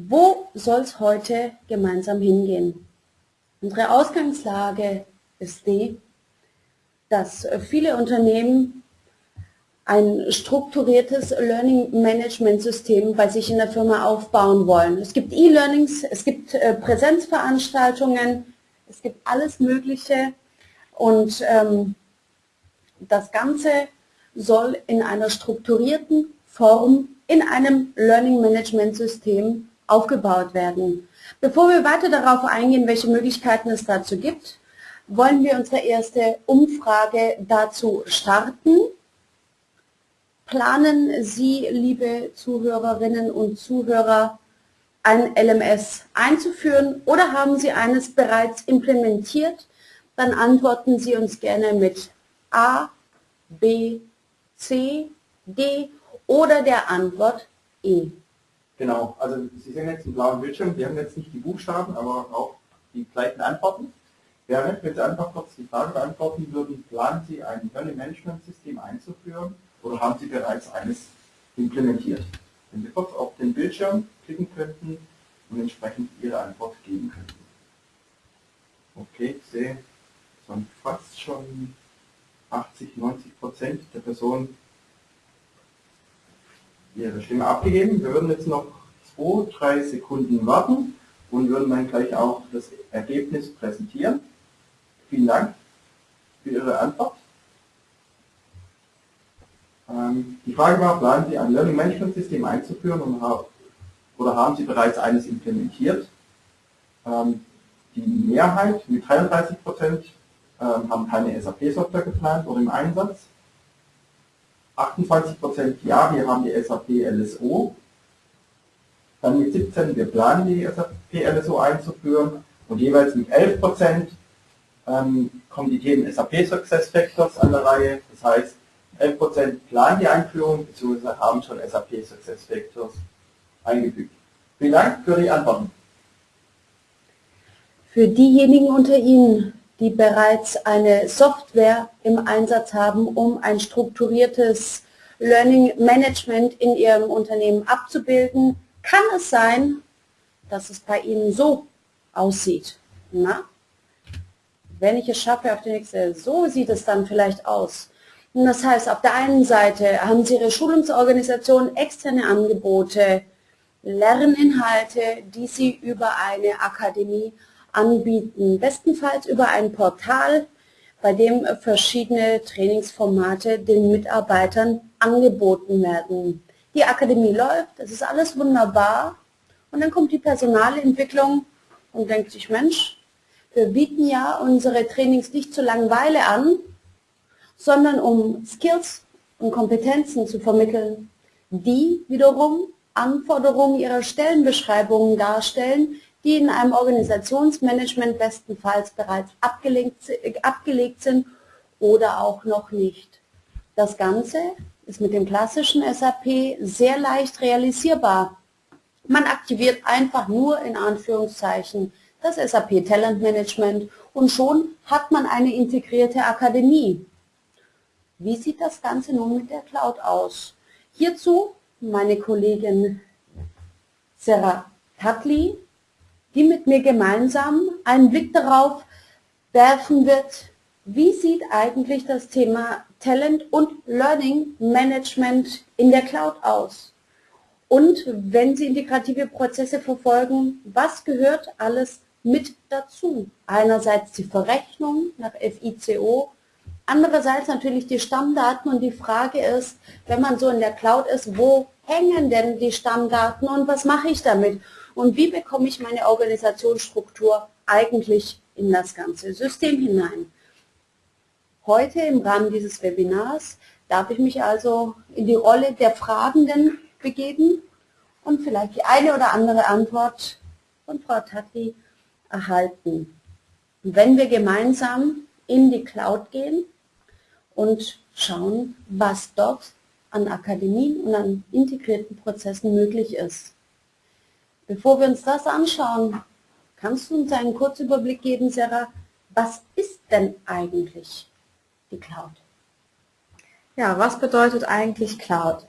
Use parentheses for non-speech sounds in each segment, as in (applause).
Wo soll es heute gemeinsam hingehen? Unsere Ausgangslage ist die, dass viele Unternehmen ein strukturiertes Learning Management System bei sich in der Firma aufbauen wollen. Es gibt E-Learnings, es gibt äh, Präsenzveranstaltungen, es gibt alles Mögliche und ähm, das Ganze soll in einer strukturierten Form in einem Learning Management System aufgebaut werden. Bevor wir weiter darauf eingehen, welche Möglichkeiten es dazu gibt, wollen wir unsere erste Umfrage dazu starten. Planen Sie, liebe Zuhörerinnen und Zuhörer, ein LMS einzuführen oder haben Sie eines bereits implementiert? Dann antworten Sie uns gerne mit A, B, C, D oder der Antwort E. Genau, also Sie sehen jetzt einen blauen Bildschirm, wir haben jetzt nicht die Buchstaben, aber auch die gleichen Antworten. Während, wenn Sie einfach kurz die Frage beantworten würden, planen Sie ein Learning Management System einzuführen oder haben Sie bereits eines implementiert? Wenn Sie kurz auf den Bildschirm klicken könnten und entsprechend Ihre Antwort geben könnten. Okay, ich sehe, es waren fast schon 80, 90 Prozent der Personen ihre Stimme abgegeben. Wir würden jetzt noch zwei, drei Sekunden warten und würden dann gleich auch das Ergebnis präsentieren. Vielen Dank für Ihre Antwort. Ähm, die Frage war, planen Sie ein Learning Management System einzuführen oder haben Sie bereits eines implementiert? Ähm, die Mehrheit mit 33 Prozent ähm, haben keine SAP-Software geplant oder im Einsatz. 28 Prozent ja, wir haben die SAP LSO. Dann mit 17, wir planen die SAP LSO einzuführen und jeweils mit 11 Prozent ähm, kommen die Themen SAP Success Factors an der Reihe. Das heißt, 11% planen die Einführung bzw. haben schon SAP Success Factors eingefügt. Vielen Dank für die Antworten. Für diejenigen unter Ihnen, die bereits eine Software im Einsatz haben, um ein strukturiertes Learning Management in Ihrem Unternehmen abzubilden, kann es sein, dass es bei Ihnen so aussieht. Na? Wenn ich es schaffe auf die nächste, so sieht es dann vielleicht aus. Und das heißt, auf der einen Seite haben Sie Ihre Schulungsorganisation, externe Angebote, Lerninhalte, die Sie über eine Akademie anbieten. Bestenfalls über ein Portal, bei dem verschiedene Trainingsformate den Mitarbeitern angeboten werden. Die Akademie läuft, das ist alles wunderbar. Und dann kommt die Personalentwicklung und denkt sich, Mensch, wir bieten ja unsere Trainings nicht zur Langeweile an, sondern um Skills und Kompetenzen zu vermitteln, die wiederum Anforderungen ihrer Stellenbeschreibungen darstellen, die in einem Organisationsmanagement bestenfalls bereits abgelegt, abgelegt sind oder auch noch nicht. Das Ganze ist mit dem klassischen SAP sehr leicht realisierbar. Man aktiviert einfach nur in Anführungszeichen das SAP Talent Management und schon hat man eine integrierte Akademie. Wie sieht das Ganze nun mit der Cloud aus? Hierzu meine Kollegin Sarah Tatli, die mit mir gemeinsam einen Blick darauf werfen wird, wie sieht eigentlich das Thema Talent und Learning Management in der Cloud aus? Und wenn Sie integrative Prozesse verfolgen, was gehört alles mit dazu? Einerseits die Verrechnung nach FICO, Andererseits natürlich die Stammdaten und die Frage ist, wenn man so in der Cloud ist, wo hängen denn die Stammdaten und was mache ich damit? Und wie bekomme ich meine Organisationsstruktur eigentlich in das ganze System hinein? Heute im Rahmen dieses Webinars darf ich mich also in die Rolle der Fragenden begeben und vielleicht die eine oder andere Antwort von Frau Tati erhalten. wenn wir gemeinsam in die Cloud gehen, und schauen, was dort an Akademien und an integrierten Prozessen möglich ist. Bevor wir uns das anschauen, kannst du uns einen Kurzüberblick geben, Sarah, was ist denn eigentlich die Cloud? Ja, was bedeutet eigentlich Cloud?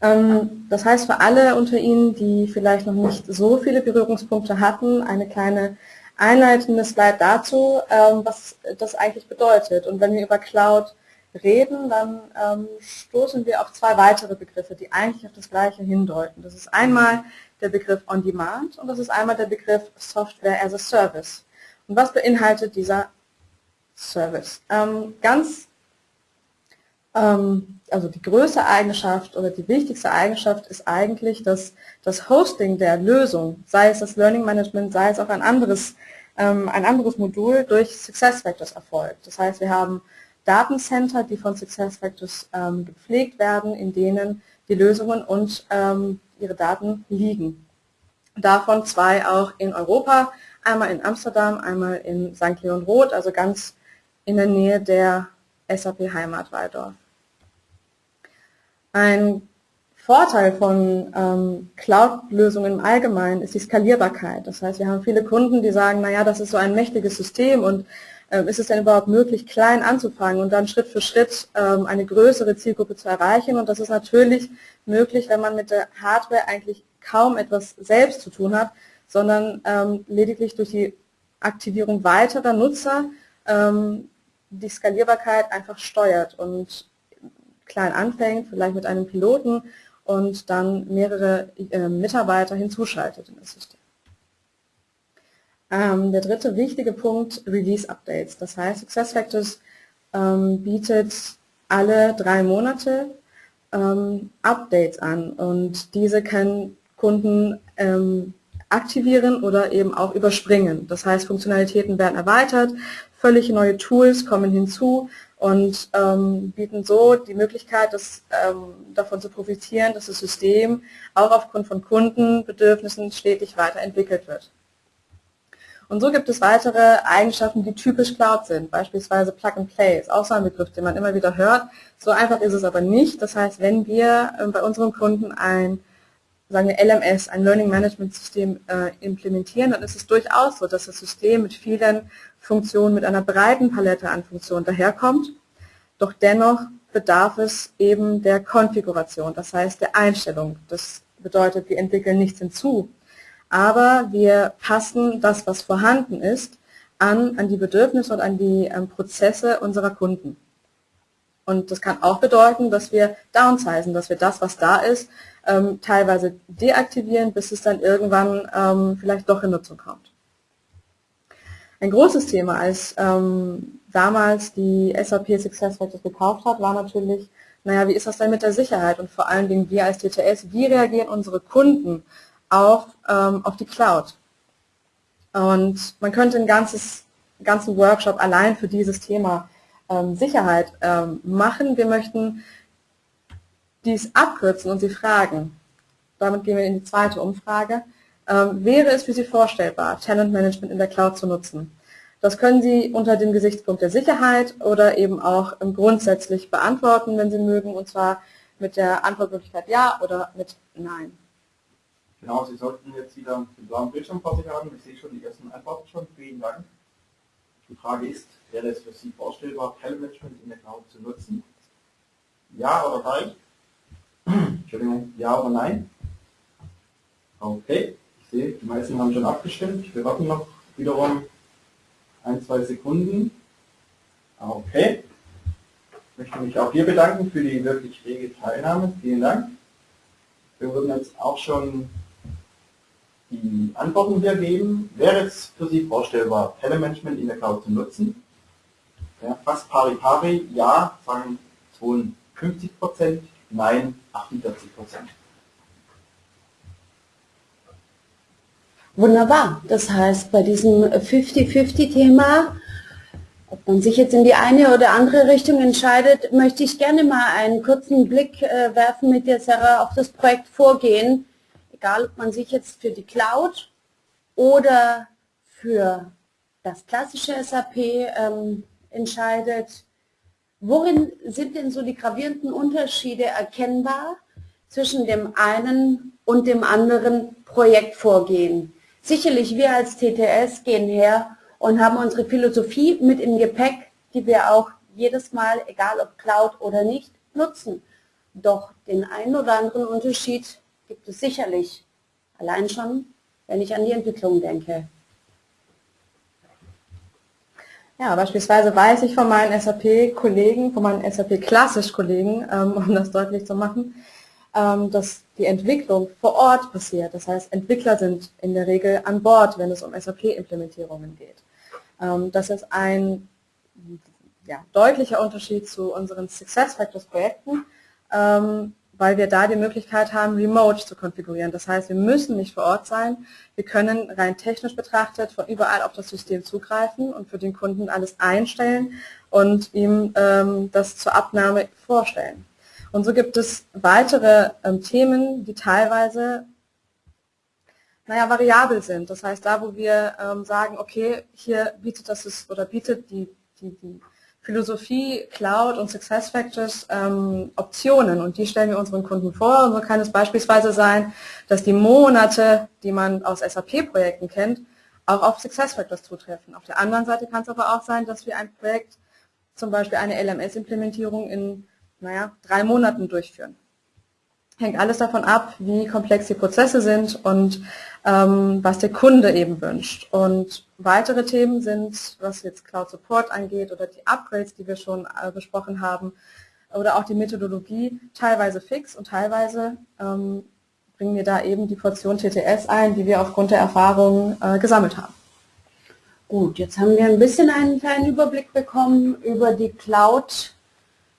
Ähm, das heißt für alle unter Ihnen, die vielleicht noch nicht so viele Berührungspunkte hatten, eine kleine einleitende Slide dazu, ähm, was das eigentlich bedeutet. Und wenn wir über Cloud reden, dann ähm, stoßen wir auf zwei weitere Begriffe, die eigentlich auf das Gleiche hindeuten. Das ist einmal der Begriff On Demand und das ist einmal der Begriff Software as a Service. Und was beinhaltet dieser Service? Ähm, ganz, ähm, also die größte Eigenschaft oder die wichtigste Eigenschaft ist eigentlich, dass das Hosting der Lösung, sei es das Learning Management, sei es auch ein anderes, ähm, ein anderes Modul, durch SuccessFactors erfolgt. Das heißt, wir haben Datencenter, die von SuccessFactors ähm, gepflegt werden, in denen die Lösungen und ähm, ihre Daten liegen. Davon zwei auch in Europa, einmal in Amsterdam, einmal in St. Leon Roth, also ganz in der Nähe der SAP Heimat Waldorf. Ein Vorteil von ähm, Cloud-Lösungen im Allgemeinen ist die Skalierbarkeit. Das heißt, wir haben viele Kunden, die sagen, naja, das ist so ein mächtiges System und ist es denn überhaupt möglich, klein anzufangen und dann Schritt für Schritt ähm, eine größere Zielgruppe zu erreichen. Und das ist natürlich möglich, wenn man mit der Hardware eigentlich kaum etwas selbst zu tun hat, sondern ähm, lediglich durch die Aktivierung weiterer Nutzer die Skalierbarkeit einfach steuert und klein anfängt, vielleicht mit einem Piloten und dann mehrere äh, Mitarbeiter hinzuschaltet in das System. Ähm, der dritte wichtige Punkt, Release-Updates. Das heißt, SuccessFactors ähm, bietet alle drei Monate ähm, Updates an und diese können Kunden ähm, aktivieren oder eben auch überspringen. Das heißt, Funktionalitäten werden erweitert, völlig neue Tools kommen hinzu und ähm, bieten so die Möglichkeit, dass, ähm, davon zu profitieren, dass das System auch aufgrund von Kundenbedürfnissen stetig weiterentwickelt wird. Und so gibt es weitere Eigenschaften, die typisch Cloud sind, beispielsweise Plug and Play, ist auch so ein Begriff, den man immer wieder hört. So einfach ist es aber nicht. Das heißt, wenn wir ähm, bei unseren Kunden ein sagen wir LMS, ein Learning Management System äh, implementieren, dann ist es durchaus so, dass das System mit vielen Funktionen, mit einer breiten Palette an Funktionen daherkommt. Doch dennoch bedarf es eben der Konfiguration, das heißt der Einstellung. Das bedeutet, wir entwickeln nichts hinzu, aber wir passen das, was vorhanden ist, an, an die Bedürfnisse und an die ähm, Prozesse unserer Kunden. Und das kann auch bedeuten, dass wir downsizen, dass wir das, was da ist, ähm, teilweise deaktivieren, bis es dann irgendwann ähm, vielleicht doch in Nutzung kommt. Ein großes Thema, als ähm, damals die SAP SuccessFactors gekauft hat, war natürlich, naja, wie ist das denn mit der Sicherheit und vor allen Dingen wir als DTS, wie reagieren unsere Kunden auf, ähm, auf die Cloud. Und man könnte einen ganzes, ganzen Workshop allein für dieses Thema ähm, Sicherheit ähm, machen. Wir möchten dies abkürzen und Sie fragen, damit gehen wir in die zweite Umfrage, ähm, wäre es für Sie vorstellbar, Talentmanagement in der Cloud zu nutzen? Das können Sie unter dem Gesichtspunkt der Sicherheit oder eben auch grundsätzlich beantworten, wenn Sie mögen, und zwar mit der Antwortmöglichkeit Ja oder mit Nein. Genau, Sie sollten jetzt wieder den blauen Bildschirm vor sich haben. Ich sehe schon die ersten Antworten schon. Vielen Dank. Die Frage ist, wäre es für Sie vorstellbar, Telemanagement in der Cloud zu nutzen? Ja oder nein? (clears throat) Entschuldigung, ja oder nein? Okay, ich sehe, die meisten haben schon abgestimmt. Wir warten noch wiederum ein, zwei Sekunden. Okay. Ich möchte mich auch hier bedanken für die wirklich rege Teilnahme. Vielen Dank. Wir würden jetzt auch schon die Antworten geben. Wäre es für Sie vorstellbar, Telemanagement in der Cloud zu nutzen? Ja, fast pari pari, ja, sagen 52 Prozent, nein, 48 Prozent. Wunderbar. Das heißt, bei diesem 50-50-Thema, ob man sich jetzt in die eine oder andere Richtung entscheidet, möchte ich gerne mal einen kurzen Blick äh, werfen mit der Sarah auf das Projekt Vorgehen egal ob man sich jetzt für die Cloud oder für das klassische SAP ähm, entscheidet, worin sind denn so die gravierenden Unterschiede erkennbar zwischen dem einen und dem anderen Projektvorgehen? Sicherlich wir als TTS gehen her und haben unsere Philosophie mit im Gepäck, die wir auch jedes Mal, egal ob Cloud oder nicht, nutzen. Doch den einen oder anderen Unterschied gibt es sicherlich. Allein schon, wenn ich an die Entwicklung denke. Ja, beispielsweise weiß ich von meinen SAP-Kollegen, von meinen SAP-Klassisch-Kollegen, ähm, (laughs) um das deutlich zu machen, ähm, dass die Entwicklung vor Ort passiert. Das heißt, Entwickler sind in der Regel an Bord, wenn es um SAP-Implementierungen geht. Ähm, das ist ein ja, deutlicher Unterschied zu unseren SuccessFactors-Projekten, ähm, weil wir da die Möglichkeit haben, Remote zu konfigurieren. Das heißt, wir müssen nicht vor Ort sein. Wir können rein technisch betrachtet von überall auf das System zugreifen und für den Kunden alles einstellen und ihm ähm, das zur Abnahme vorstellen. Und so gibt es weitere ähm, Themen, die teilweise naja, variabel sind. Das heißt, da wo wir ähm, sagen, okay, hier bietet das oder bietet die, die, die Philosophie, Cloud und SuccessFactors ähm, Optionen und die stellen wir unseren Kunden vor. Und so kann es beispielsweise sein, dass die Monate, die man aus SAP-Projekten kennt, auch auf SuccessFactors zutreffen. Auf der anderen Seite kann es aber auch sein, dass wir ein Projekt, zum Beispiel eine LMS-Implementierung in naja, drei Monaten durchführen hängt alles davon ab, wie komplex die Prozesse sind und was der Kunde eben wünscht. Und weitere Themen sind, was jetzt Cloud Support angeht oder die Upgrades, die wir schon äh, besprochen haben, oder auch die Methodologie, teilweise fix und teilweise ähm, bringen wir da eben die Portion TTS ein, die wir aufgrund der Erfahrung äh, gesammelt haben. Gut, jetzt haben wir ein bisschen einen kleinen Überblick bekommen über die Cloud,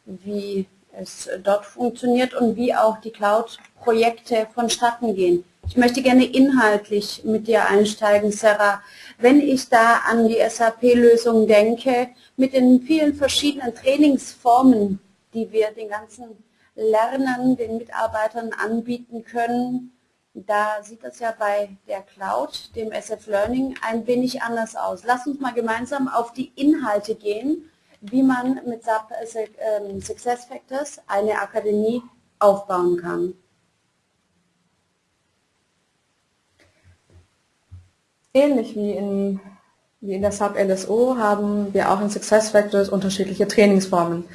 wie es dort funktioniert und wie auch die Cloud-Projekte vonstatten gehen. Ich möchte gerne inhaltlich mit dir einsteigen, Sarah. Wenn ich da an die SAP-Lösung denke, mit den vielen verschiedenen Trainingsformen, die wir den ganzen Lernern, den Mitarbeitern anbieten können, da sieht das ja bei der Cloud, dem SF Learning, ein wenig anders aus. Lass uns mal gemeinsam auf die Inhalte gehen wie man mit SAP SuccessFactors eine Akademie aufbauen kann. Ähnlich wie in, wie in der SAP LSO haben wir auch in SuccessFactors unterschiedliche Trainingsformen.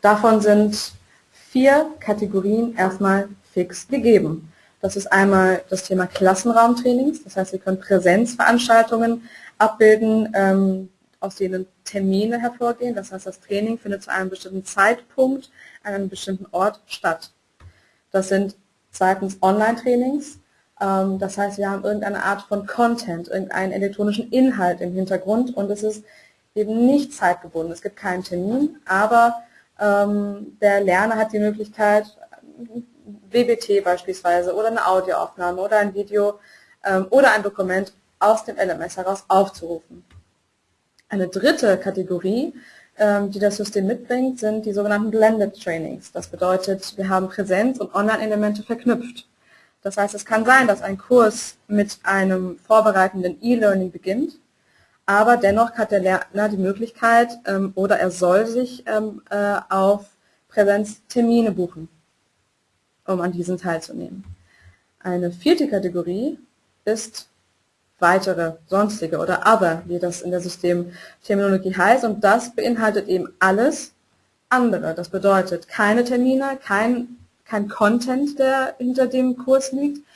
Davon sind vier Kategorien erstmal fix gegeben. Das ist einmal das Thema Klassenraumtrainings, das heißt, wir können Präsenzveranstaltungen abbilden, ähm, aus denen Termine hervorgehen. Das heißt, das Training findet zu einem bestimmten Zeitpunkt an einem bestimmten Ort statt. Das sind zweitens Online-Trainings. Ähm, das heißt, wir haben irgendeine Art von Content, irgendeinen elektronischen Inhalt im Hintergrund und es ist eben nicht zeitgebunden. Es gibt keinen Termin, aber ähm, der Lerner hat die Möglichkeit, WBT beispielsweise oder eine Audioaufnahme oder ein Video ähm, oder ein Dokument aus dem LMS heraus aufzurufen. Eine dritte Kategorie, die das System mitbringt, sind die sogenannten Blended Trainings. Das bedeutet, wir haben Präsenz- und Online-Elemente verknüpft. Das heißt, es kann sein, dass ein Kurs mit einem vorbereitenden E-Learning beginnt, aber dennoch hat der Lerner die Möglichkeit ähm, oder er soll sich ähm, äh, auf Präsenztermine buchen, um an diesen teilzunehmen. Eine vierte Kategorie ist weitere, sonstige oder other, wie das in der Systemterminologie heißt. Und das beinhaltet eben alles andere. Das bedeutet keine Termine, kein, kein Content, der hinter dem Kurs liegt,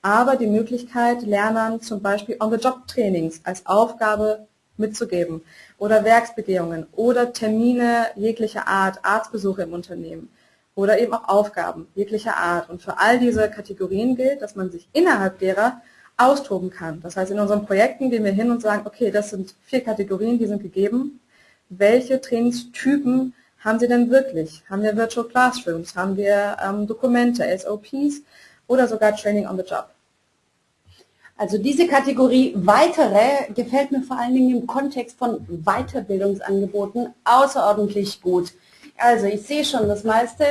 aber die Möglichkeit, Lernern zum Beispiel On-the-Job-Trainings als Aufgabe mitzugeben oder Werksbegehungen oder Termine jeglicher Art, Arztbesuche im Unternehmen oder eben auch Aufgaben jeglicher Art. Und für all diese Kategorien gilt, dass man sich innerhalb derer austoben kann. Das heißt, in unseren Projekten gehen wir hin und sagen, okay, das sind vier Kategorien, die sind gegeben. Welche Trainingstypen haben Sie denn wirklich? Haben wir Virtual Classrooms? Haben wir ähm, Dokumente, SOPs oder sogar Training on the Job? Also diese Kategorie weitere gefällt mir vor allen Dingen im Kontext von Weiterbildungsangeboten außerordentlich gut. Also ich sehe schon, das meiste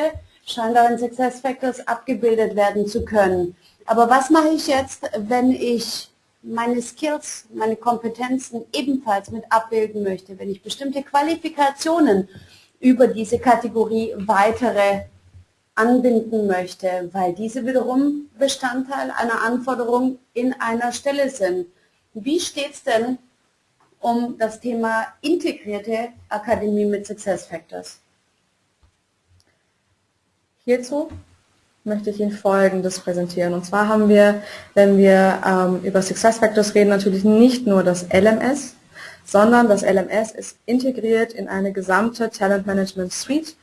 scheint auch in SuccessFactors abgebildet werden zu können. Aber was mache ich jetzt, wenn ich meine Skills, meine Kompetenzen ebenfalls mit abbilden möchte, wenn ich bestimmte Qualifikationen über diese Kategorie weitere anbinden möchte, weil diese wiederum Bestandteil einer Anforderung in einer Stelle sind. Wie steht es denn um das Thema integrierte Akademie mit Success Factors? Hierzu möchte ich Ihnen Folgendes präsentieren. Und zwar haben wir, wenn wir ähm, über SuccessFactors reden, natürlich nicht nur das LMS, sondern das LMS ist integriert in eine gesamte Talent Management Suite,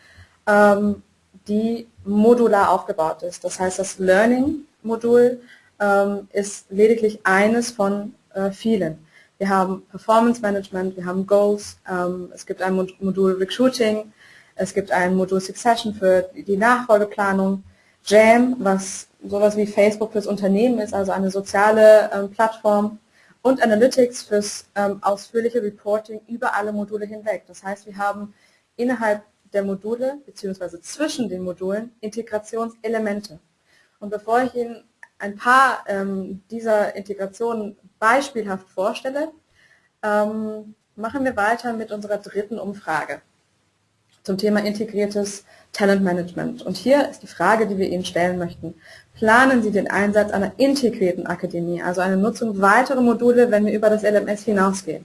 ähm, die modular aufgebaut ist. Das heißt, das Learning-Modul ähm, ist lediglich eines von äh, vielen. Wir haben Performance Management, wir haben Goals, ähm, es gibt ein Modul Recruiting, es gibt ein Modul Succession für die Nachfolgeplanung, Jam, was sowas wie Facebook fürs Unternehmen ist, also eine soziale ähm, Plattform und Analytics fürs ähm, ausführliche Reporting über alle Module hinweg. Das heißt, wir haben innerhalb der Module bzw. zwischen den Modulen Integrationselemente. Und bevor ich Ihnen ein paar ähm, dieser Integrationen beispielhaft vorstelle, ähm, machen wir weiter mit unserer dritten Umfrage zum Thema integriertes Talentmanagement. Und hier ist die Frage, die wir Ihnen stellen möchten. Planen Sie den Einsatz einer integrierten Akademie, also eine Nutzung weiterer Module, wenn wir über das LMS hinausgehen?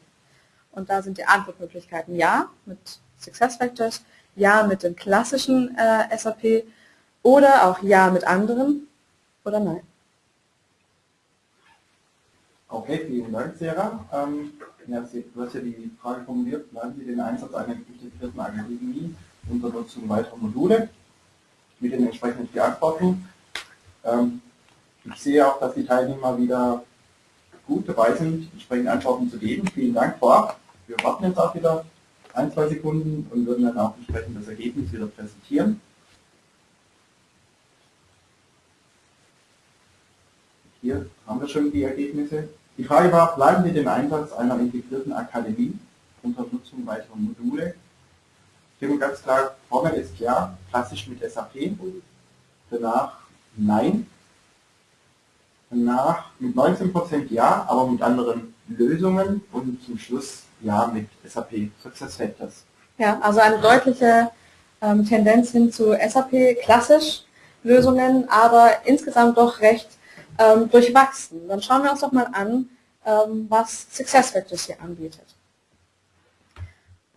Und da sind die Antwortmöglichkeiten Ja mit SuccessFactors, Ja mit dem klassischen äh, SAP oder auch Ja mit anderen oder Nein. Okay, vielen Dank, Sarah. Ähm, ja, du hast ja die Frage formuliert, planen Sie den Einsatz einer integrierten Akademie unter Nutzung weiterer Module mit den entsprechenden Beantwortungen. Ähm, ich sehe auch, dass die Teilnehmer wieder gut dabei sind, entsprechende Antworten zu geben. Vielen Dank vorab. Wir warten jetzt auch wieder ein, zwei Sekunden und würden dann auch entsprechend das Ergebnis wieder präsentieren. Hier haben wir schon die Ergebnisse. Die Frage war, bleiben wir den Einsatz einer integrierten Akademie unter Nutzung weiterer Module? Hier ganz klar, Formel ist ja, klassisch mit SAP. Danach nein. Danach mit 19% ja, aber mit anderen Lösungen und zum Schluss ja mit SAP SuccessFactors. Ja, also eine deutliche ähm, Tendenz hin zu SAP klassisch Lösungen, aber insgesamt doch recht ähm, durchwachsen. Dann schauen wir uns doch mal an, ähm, was SuccessFactors hier anbietet.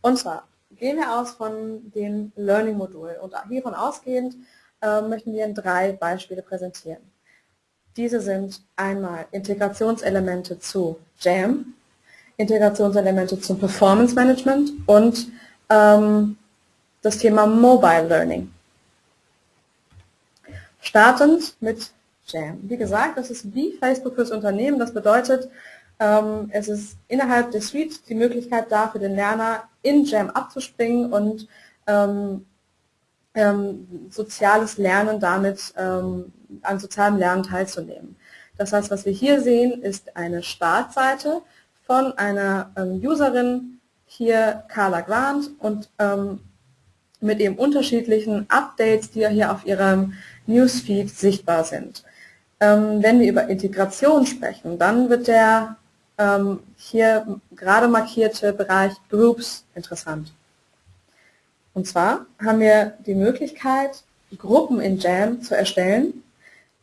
Und zwar gehen wir aus von dem Learning-Modul und hiervon ausgehend äh, möchten wir drei Beispiele präsentieren. Diese sind einmal Integrationselemente zu JAM, Integrationselemente zum Performance Management und ähm, das Thema Mobile Learning. Startend mit Jam. Wie gesagt, das ist wie Facebook fürs Unternehmen. Das bedeutet, ähm, es ist innerhalb der Suite die Möglichkeit da, für den Lerner in Jam abzuspringen und ähm, ähm, soziales Lernen damit an sozialem Lernen teilzunehmen. Das heißt, was wir hier sehen, ist eine Startseite von einer Userin, hier Carla Grant und ähm, mit eben unterschiedlichen Updates, die ja hier auf ihrem Newsfeed sichtbar sind. Ähm, wenn wir über Integration sprechen, dann wird der ähm, hier gerade markierte Bereich Groups interessant. Und zwar haben wir die Möglichkeit, Gruppen in Jam zu erstellen,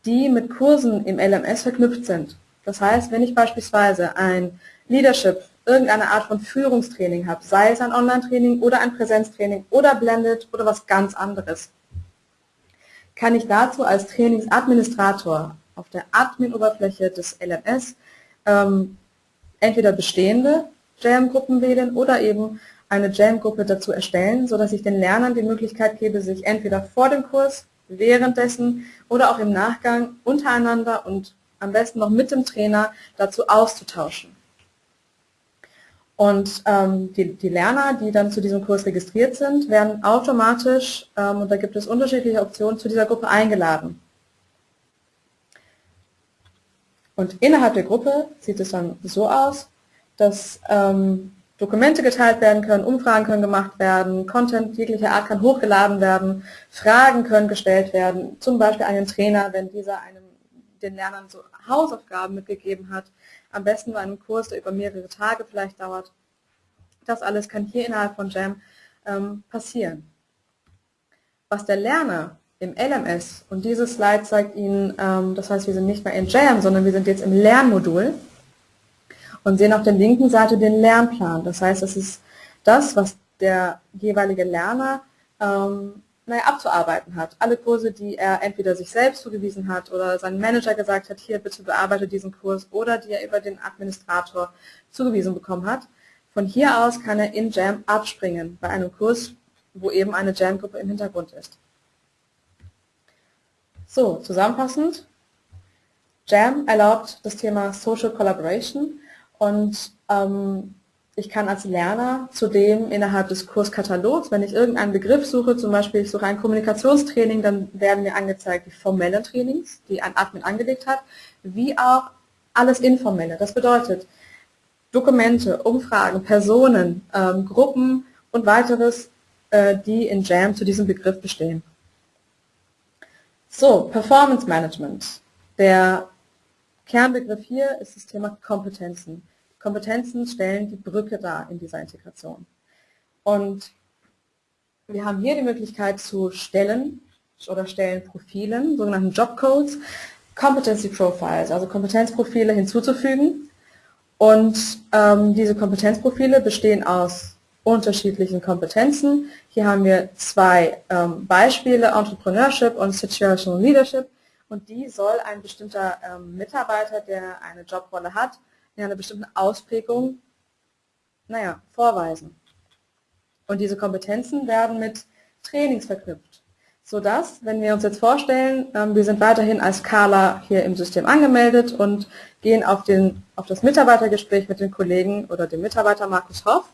die mit Kursen im LMS verknüpft sind. Das heißt, wenn ich beispielsweise ein Leadership, irgendeine Art von Führungstraining habe, sei es ein Online-Training oder ein Präsenztraining oder Blended oder was ganz anderes, kann ich dazu als Trainingsadministrator auf der Admin-Oberfläche des LMS ähm, entweder bestehende Jam-Gruppen wählen oder eben eine Jam-Gruppe dazu erstellen, sodass ich den Lernern die Möglichkeit gebe, sich entweder vor dem Kurs, währenddessen oder auch im Nachgang untereinander und am besten noch mit dem Trainer dazu auszutauschen. Und ähm, die, die, Lerner, die dann zu diesem Kurs registriert sind, werden automatisch, ähm, und da gibt es unterschiedliche Optionen, zu dieser Gruppe eingeladen. Und innerhalb der Gruppe sieht es dann so aus, dass ähm, Dokumente geteilt werden können, Umfragen können gemacht werden, Content jeglicher Art kann hochgeladen werden, Fragen können gestellt werden, zum Beispiel einen Trainer, wenn dieser einem, den Lernern so Hausaufgaben mitgegeben hat, am besten bei einem Kurs, der über mehrere Tage vielleicht dauert. Das alles kann hier innerhalb von Jam ähm, passieren. Was der Lerner im LMS und diese Slide zeigt Ihnen, ähm, das heißt, wir sind nicht mehr in JAM, sondern wir sind jetzt im Lernmodul und sehen auf der linken Seite den Lernplan. Das heißt, es ist das, was der jeweilige Lerner ähm, naja, abzuarbeiten hat. Alle Kurse, die er entweder sich selbst zugewiesen hat oder sein Manager gesagt hat, hier bitte bearbeite diesen Kurs oder die er über den Administrator zugewiesen bekommen hat. Von hier aus kann er in Jam abspringen bei einem Kurs, wo eben eine Jam-Gruppe im Hintergrund ist. So, zusammenfassend, Jam erlaubt das Thema Social Collaboration und ähm, ich kann als Lerner zudem innerhalb des Kurskatalogs, wenn ich irgendeinen Begriff suche, zum Beispiel ich suche ein Kommunikationstraining, dann werden mir angezeigt die formellen Trainings, die ein Admin angelegt hat, wie auch alles Informelle. Das bedeutet Dokumente, Umfragen, Personen, ähm, Gruppen und weiteres, äh, die in JAM zu diesem Begriff bestehen. So, Performance Management. Der Kernbegriff hier ist das Thema Kompetenzen. Kompetenzen stellen die Brücke dar in dieser Integration. Und wir haben hier die Möglichkeit zu Stellen oder Stellenprofilen, sogenannten Jobcodes, Competency Profiles, also Kompetenzprofile hinzuzufügen. Und ähm, diese Kompetenzprofile bestehen aus unterschiedlichen Kompetenzen. Hier haben wir zwei ähm, Beispiele, Entrepreneurship und Situational Leadership. Und die soll ein bestimmter ähm, Mitarbeiter, der eine Jobrolle hat, in einer bestimmten Ausprägung, naja, vorweisen. Und diese Kompetenzen werden mit Trainings verknüpft, sodass, wenn wir uns jetzt vorstellen, ähm, wir sind weiterhin als Carla hier im System angemeldet und gehen auf, den, auf das Mitarbeitergespräch mit den Kollegen oder dem Mitarbeiter Markus Hoff,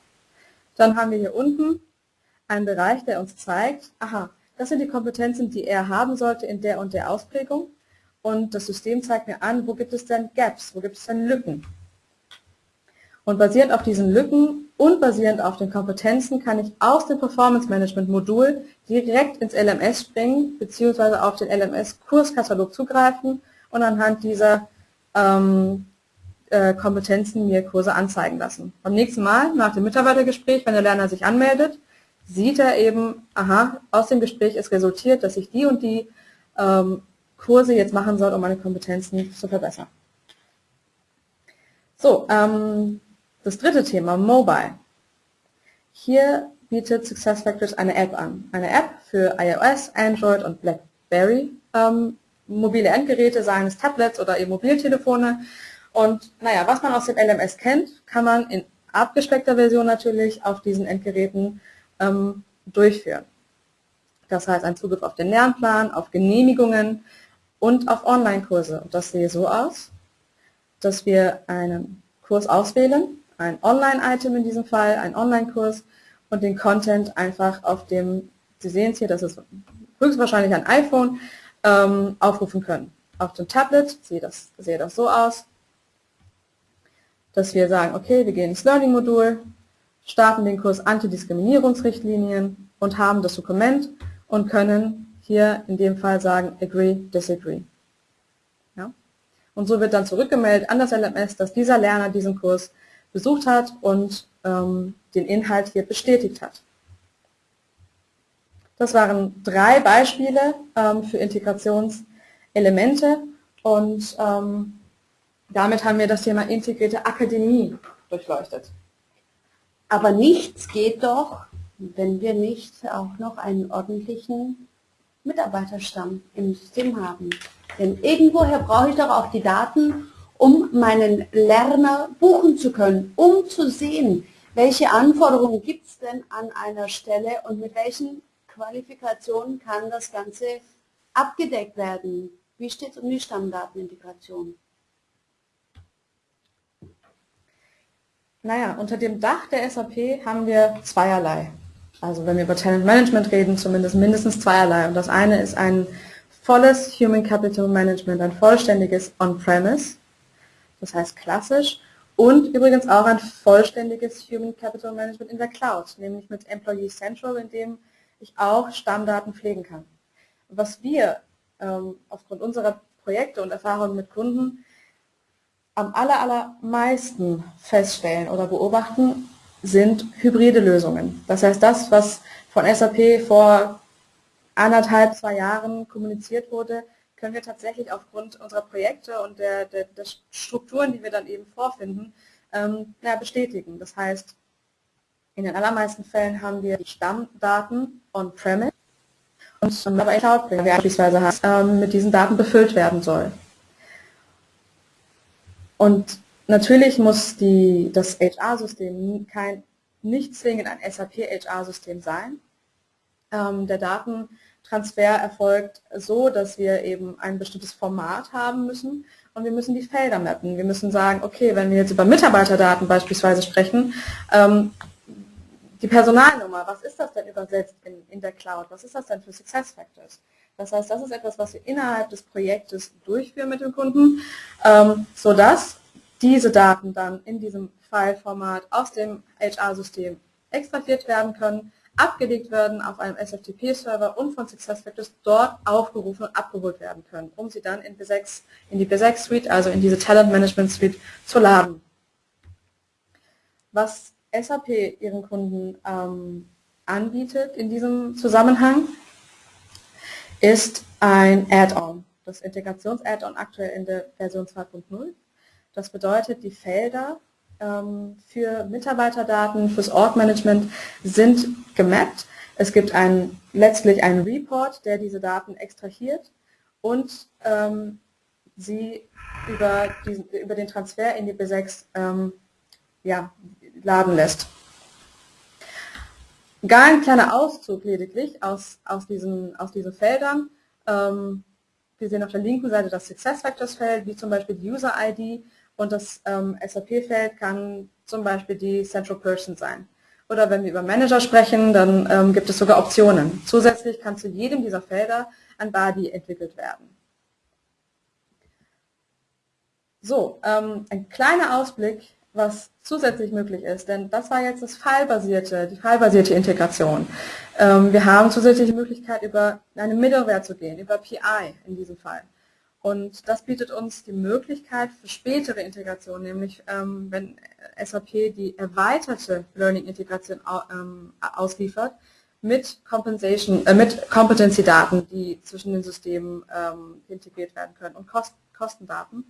dann haben wir hier unten einen Bereich, der uns zeigt, aha, das sind die Kompetenzen, die er haben sollte in der und der Ausprägung. Und das System zeigt mir an, wo gibt es denn Gaps, wo gibt es denn Lücken. Und basierend auf diesen Lücken und basierend auf den Kompetenzen kann ich aus dem Performance Management Modul direkt ins LMS springen, beziehungsweise auf den LMS Kurskatalog zugreifen und anhand dieser ähm, äh, Kompetenzen mir Kurse anzeigen lassen. Beim nächsten Mal, nach dem Mitarbeitergespräch, wenn der Lerner sich anmeldet, sieht er eben, aha, aus dem Gespräch ist resultiert, dass ich die und die ähm, Kurse jetzt machen soll, um meine Kompetenzen zu verbessern. So, ähm, das dritte Thema, Mobile. Hier bietet SuccessFactors eine App an. Eine App für iOS, Android und BlackBerry. Ähm, mobile Endgeräte, seien es Tablets oder eben Mobiltelefone. Und naja, was man aus dem LMS kennt, kann man in abgespeckter Version natürlich auf diesen Endgeräten ähm, durchführen. Das heißt, ein Zugriff auf den Lernplan, auf Genehmigungen und auf Online-Kurse. Und das sehe so aus, dass wir einen Kurs auswählen, ein Online-Item in diesem Fall, ein Online-Kurs und den Content einfach auf dem, Sie sehen es hier, das ist höchstwahrscheinlich ein iPhone, ähm, aufrufen können. Auf dem Tablet sieht das, sieht das so aus, dass wir sagen, okay, wir gehen ins Learning-Modul, starten den Kurs Antidiskriminierungsrichtlinien und haben das Dokument und können hier in dem Fall sagen, agree, disagree. Ja? Und so wird dann zurückgemeldet an das LMS, dass dieser Lerner diesen Kurs besucht hat und ähm, den Inhalt hier bestätigt hat. Das waren drei Beispiele ähm, für Integrationselemente und ähm, damit haben wir das Thema integrierte Akademie durchleuchtet. Aber nichts geht doch, wenn wir nicht auch noch einen ordentlichen Mitarbeiterstamm im System haben. Denn irgendwoher brauche ich doch auch die Daten, um meinen Lerner buchen zu können, um zu sehen, welche Anforderungen gibt es denn an einer Stelle und mit welchen Qualifikationen kann das Ganze abgedeckt werden. Wie steht es um die Stammdatenintegration? Naja, unter dem Dach der SAP haben wir zweierlei. Also wenn wir über Talent Management reden, zumindest mindestens zweierlei. Und das eine ist ein volles Human Capital Management, ein vollständiges On-Premise das heißt klassisch, und übrigens auch ein vollständiges Human Capital Management in der Cloud, nämlich mit Employee Central, in dem ich auch Stammdaten pflegen kann. Was wir ähm, aufgrund unserer Projekte und Erfahrungen mit Kunden am aller, allermeisten feststellen oder beobachten, sind hybride Lösungen. Das heißt, das, was von SAP vor anderthalb, zwei Jahren kommuniziert wurde, können wir tatsächlich aufgrund unserer Projekte und der, der, der Strukturen, die wir dann eben vorfinden, ähm, ja, bestätigen. Das heißt, in den allermeisten Fällen haben wir die Stammdaten on-premise und aber ein Cloud beispielsweise hast, ähm, mit diesen Daten befüllt werden soll. Und natürlich muss die, das HR-System nicht zwingend ein SAP-HR-System sein. Ähm, der Datentransfer erfolgt so, dass wir eben ein bestimmtes Format haben müssen und wir müssen die Felder mappen. Wir müssen sagen, okay, wenn wir jetzt über Mitarbeiterdaten beispielsweise sprechen, ähm, die Personalnummer, was ist das denn übersetzt in, in der Cloud? Was ist das denn für Success Factors? Das heißt, das ist etwas, was wir innerhalb des Projektes durchführen mit dem Kunden, ähm, sodass diese Daten dann in diesem File-Format aus dem HR-System extrahiert werden können, abgelegt werden auf einem SFTP-Server und von SuccessFactors dort aufgerufen und abgeholt werden können, um sie dann in, B6, in die B6 Suite, also in diese Talent Management Suite zu laden. Was SAP ihren Kunden ähm, anbietet in diesem Zusammenhang, ist ein Add-on, das Integrations-Add-on aktuell in der Version 2.0. Das bedeutet, die Felder ähm, für Mitarbeiterdaten, fürs Org-Management sind gemappt. Es gibt einen, letztlich einen Report, der diese Daten extrahiert und ähm, sie über, diesen, über den Transfer in die B6 ähm, ja, laden lässt. Gar ein kleiner Auszug lediglich aus, aus, diesen, aus diesen Feldern. Ähm, wir sehen auf der linken Seite das SuccessFactors-Feld, wie zum Beispiel die User-ID und das ähm, SAP-Feld kann zum Beispiel die Central Person sein. Oder wenn wir über Manager sprechen, dann ähm, gibt es sogar Optionen. Zusätzlich kann zu jedem dieser Felder ein Body entwickelt werden. So, ähm, ein kleiner Ausblick was zusätzlich möglich ist, denn das war jetzt das fallbasierte, die fallbasierte Integration. Ähm, wir haben zusätzliche Möglichkeit, über eine Middleware zu gehen, über PI in diesem Fall. Und das bietet uns die Möglichkeit für spätere Integration, nämlich ähm, wenn SAP die erweiterte Learning-Integration ähm, ausliefert, mit äh, mit Competency-Daten, die zwischen den Systemen ähm, integriert werden können und Kost Kostendaten,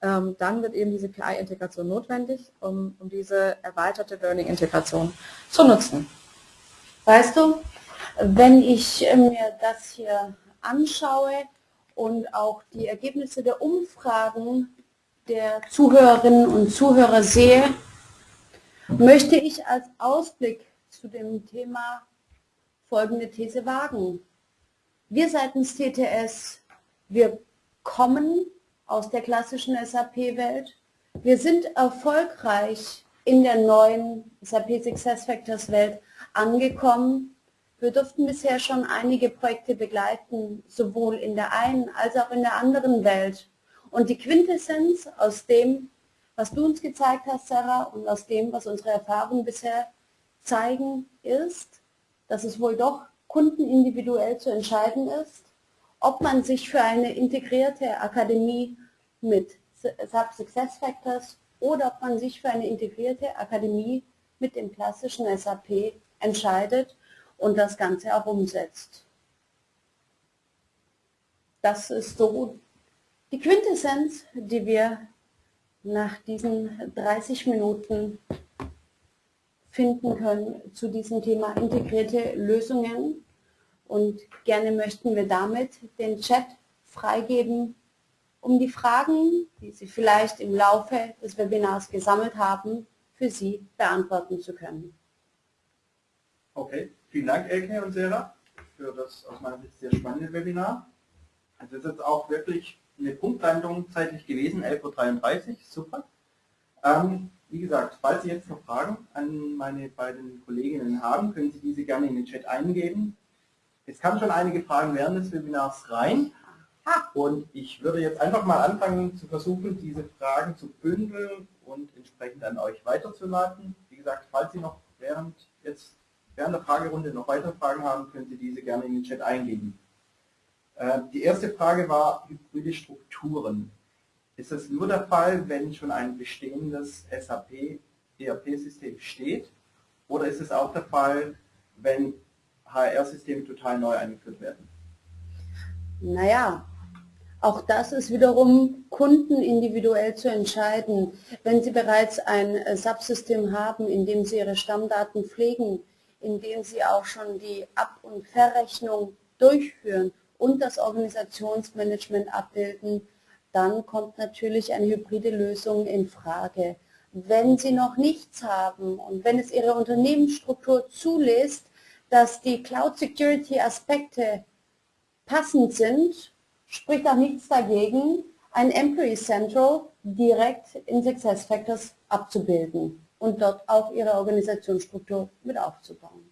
dann wird eben diese PI-Integration notwendig, um, um diese erweiterte Learning-Integration zu nutzen. Weißt du, wenn ich mir das hier anschaue und auch die Ergebnisse der Umfragen der Zuhörerinnen und Zuhörer sehe, möchte ich als Ausblick zu dem Thema folgende These wagen. Wir seitens TTS, wir kommen aus der klassischen SAP-Welt. Wir sind erfolgreich in der neuen SAP SuccessFactors Welt angekommen. Wir durften bisher schon einige Projekte begleiten, sowohl in der einen als auch in der anderen Welt. Und die Quintessenz aus dem, was du uns gezeigt hast, Sarah, und aus dem, was unsere Erfahrungen bisher zeigen, ist, dass es wohl doch kundenindividuell zu entscheiden ist, ob man sich für eine integrierte Akademie mit SAP SuccessFactors oder ob man sich für eine integrierte Akademie mit dem klassischen SAP entscheidet und das Ganze auch umsetzt. Das ist so die Quintessenz, die wir nach diesen 30 Minuten finden können zu diesem Thema integrierte Lösungen. Und gerne möchten wir damit den Chat freigeben, um die Fragen, die Sie vielleicht im Laufe des Webinars gesammelt haben, für Sie beantworten zu können. Okay, vielen Dank Elke und Sarah für das aus meiner Sicht sehr spannende Webinar. Es ist jetzt auch wirklich eine Punktlandung zeitlich gewesen, 11.33 Uhr, super. Ähm, wie gesagt, falls Sie jetzt noch Fragen an meine beiden Kolleginnen haben, können Sie diese gerne in den Chat eingeben. Es kamen schon einige Fragen während des Webinars rein und ich würde jetzt einfach mal anfangen zu versuchen, diese Fragen zu bündeln und entsprechend an euch weiterzuleiten. Wie gesagt, falls Sie noch während, jetzt, während der Fragerunde noch weitere Fragen haben, können Sie diese gerne in den Chat eingeben. Äh, die erste Frage war hybride Strukturen. Ist das nur der Fall, wenn schon ein bestehendes SAP ERP-System steht? Oder ist es auch der Fall, wenn HR-Systeme total neu eingeführt werden? Naja, auch das ist wiederum kundenindividuell zu entscheiden. Wenn Sie bereits ein Subsystem haben, in dem Sie Ihre Stammdaten pflegen, in dem Sie auch schon die Ab- und Verrechnung durchführen und das Organisationsmanagement abbilden, dann kommt natürlich eine hybride Lösung in Frage. Wenn Sie noch nichts haben und wenn es Ihre Unternehmensstruktur zulässt, dass die Cloud Security Aspekte passend sind, spricht auch nichts dagegen, ein Employee Central direkt in SuccessFactors abzubilden und dort auch Ihre Organisationsstruktur mit aufzubauen.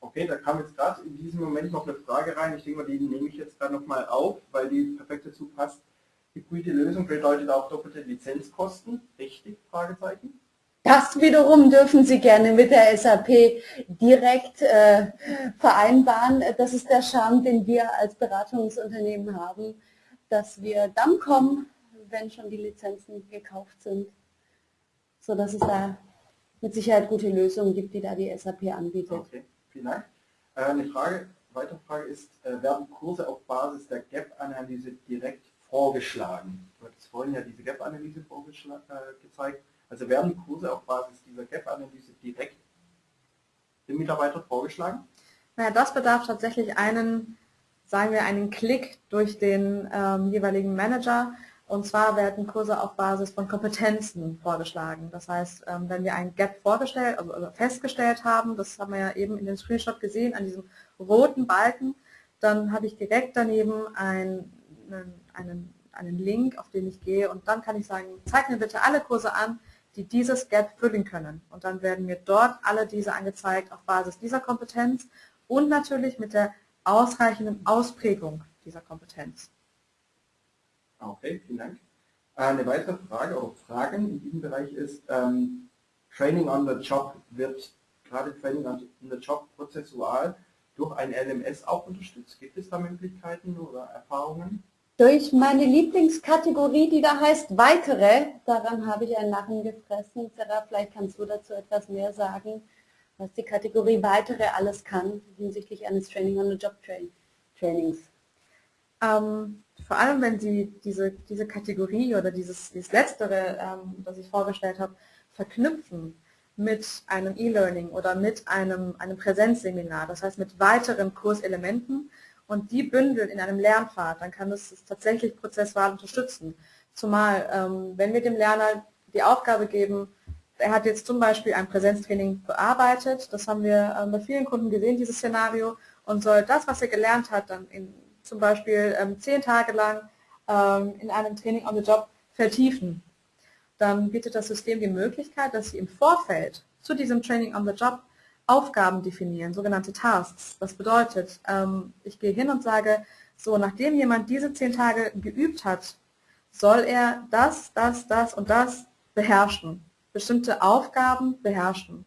Okay, da kam jetzt gerade in diesem Moment noch eine Frage rein. Ich denke mal, die nehme ich jetzt gerade nochmal auf, weil die perfekt dazu passt. Hybride Lösung bedeutet auch doppelte Lizenzkosten. Richtig? Fragezeichen. Das wiederum dürfen Sie gerne mit der SAP direkt äh, vereinbaren. Das ist der Charme, den wir als Beratungsunternehmen haben, dass wir dann kommen, wenn schon die Lizenzen gekauft sind, sodass es da mit Sicherheit gute Lösungen gibt, die da die SAP anbietet. Okay. Vielen Dank. Äh, eine Frage, weitere Frage ist, äh, werden Kurse auf Basis der Gap-Analyse direkt vorgeschlagen? Du hattest vorhin ja diese Gap-Analyse äh, gezeigt. Also werden Kurse auf Basis dieser Gap-Analyse direkt dem Mitarbeiter vorgeschlagen? Naja, das bedarf tatsächlich einen, sagen wir, einen Klick durch den ähm, jeweiligen Manager, und zwar werden Kurse auf Basis von Kompetenzen vorgeschlagen. Das heißt, ähm, wenn wir ein Gap vorgestellt, also festgestellt haben, das haben wir ja eben in dem Screenshot gesehen, an diesem roten Balken, dann habe ich direkt daneben einen, einen, einen Link, auf den ich gehe und dann kann ich sagen, zeig mir bitte alle Kurse an, die dieses Gap füllen können. Und dann werden mir dort alle diese angezeigt auf Basis dieser Kompetenz und natürlich mit der ausreichenden Ausprägung dieser Kompetenz. Okay, vielen Dank. Äh, eine weitere Frage oder Fragen in diesem Bereich ist, ähm, Training on the Job wird gerade Training on the Job prozessual durch ein LMS auch unterstützt. Gibt es da Möglichkeiten oder Erfahrungen? Durch meine Lieblingskategorie, die da heißt Weitere, daran habe ich einen Lachen gefressen. Sarah, vielleicht kannst du dazu etwas mehr sagen, was die Kategorie Weitere alles kann hinsichtlich eines Training on the Job Trainings. Ähm, vor allem, wenn Sie diese, diese Kategorie oder dieses, dieses Letztere, ähm, das ich vorgestellt habe, verknüpfen mit einem E-Learning oder mit einem, einem Präsenzseminar, das heißt mit weiteren Kurselementen und die bündeln in einem Lernpfad, dann kann das tatsächlich prozessual unterstützen. Zumal, ähm, wenn wir dem Lerner die Aufgabe geben, er hat jetzt zum Beispiel ein Präsenztraining bearbeitet, das haben wir ähm, bei vielen Kunden gesehen, dieses Szenario, und soll das, was er gelernt hat, dann in zum Beispiel ähm, zehn Tage lang ähm, in einem Training on the Job vertiefen, dann bietet das System die Möglichkeit, dass Sie im Vorfeld zu diesem Training on the Job Aufgaben definieren, sogenannte Tasks. Das bedeutet, ähm, ich gehe hin und sage, so nachdem jemand diese zehn Tage geübt hat, soll er das, das, das und das beherrschen, bestimmte Aufgaben beherrschen.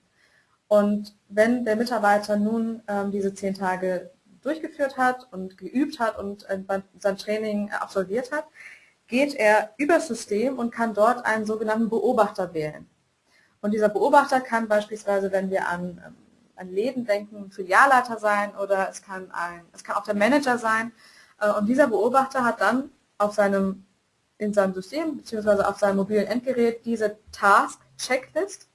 Und wenn der Mitarbeiter nun ähm, diese zehn Tage durchgeführt hat und geübt hat und äh, sein Training absolviert hat, geht er übers System und kann dort einen sogenannten Beobachter wählen. Und dieser Beobachter kann beispielsweise, wenn wir an, ähm, an Läden denken, Filialleiter sein oder es kann, ein, es kann auch der Manager sein. Äh, und dieser Beobachter hat dann auf seinem, in seinem System bzw. auf seinem mobilen Endgerät diese Task-Checklist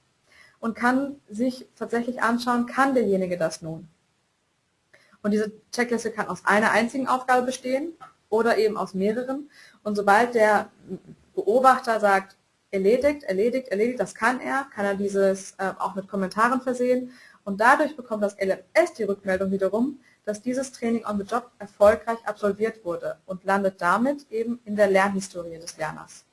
und kann sich tatsächlich anschauen, kann derjenige das nun. Und diese Checkliste kann aus einer einzigen Aufgabe bestehen oder eben aus mehreren. Und sobald der Beobachter sagt, erledigt, erledigt, erledigt, das kann er, kann er dieses äh, auch mit Kommentaren versehen. Und dadurch bekommt das LMS die Rückmeldung wiederum, dass dieses Training on the Job erfolgreich absolviert wurde und landet damit eben in der Lernhistorie des Lerners.